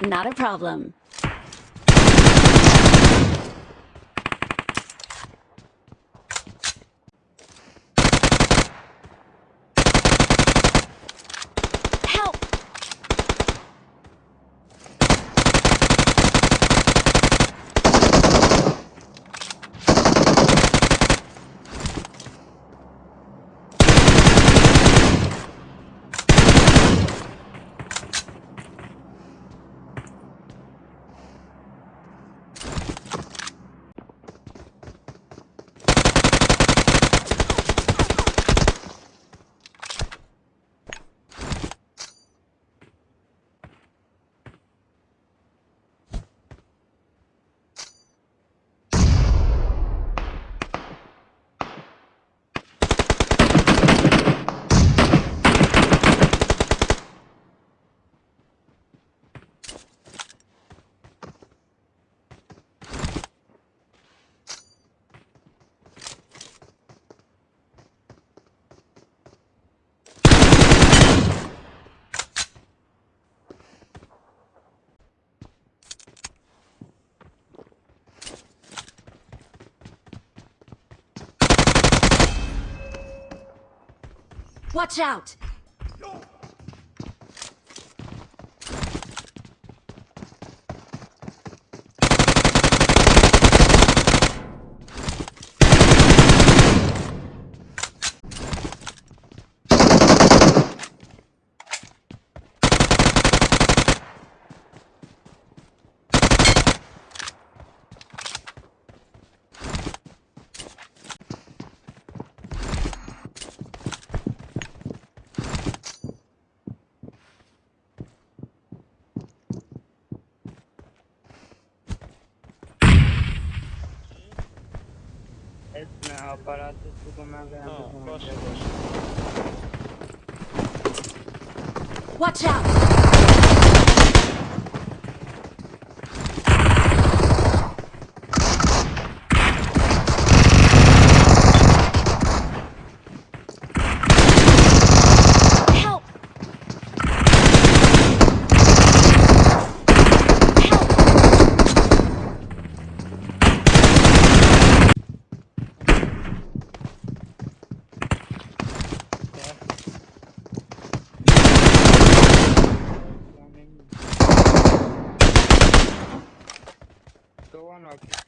Not a problem. Watch out! Etme aparatı sıkılmaya Tamam, beğendim. başla başla. Watch out! peruano aquí.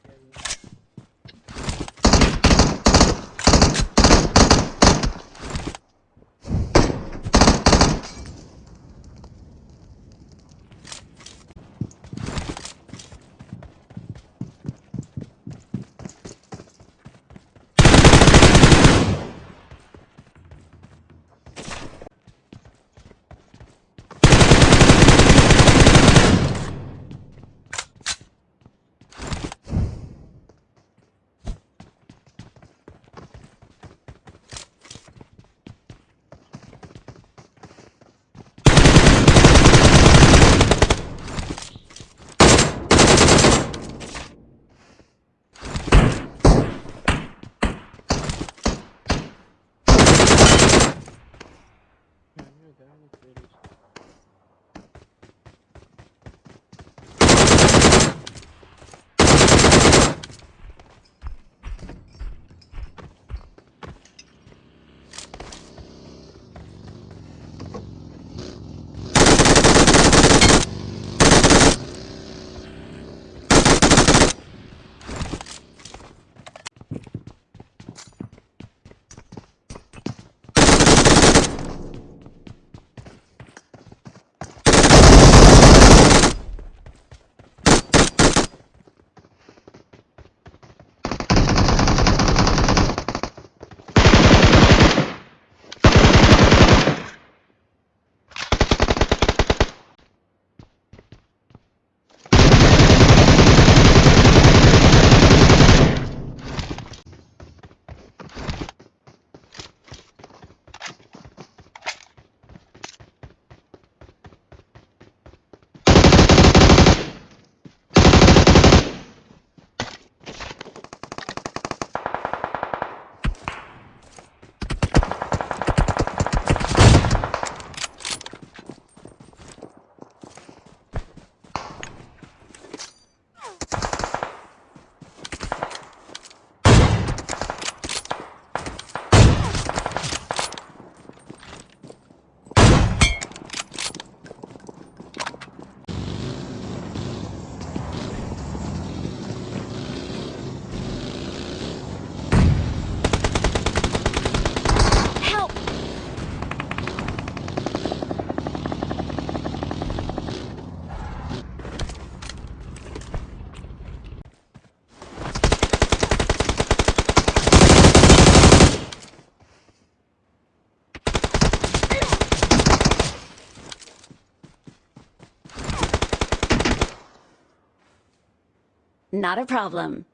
Not a problem.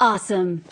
Awesome.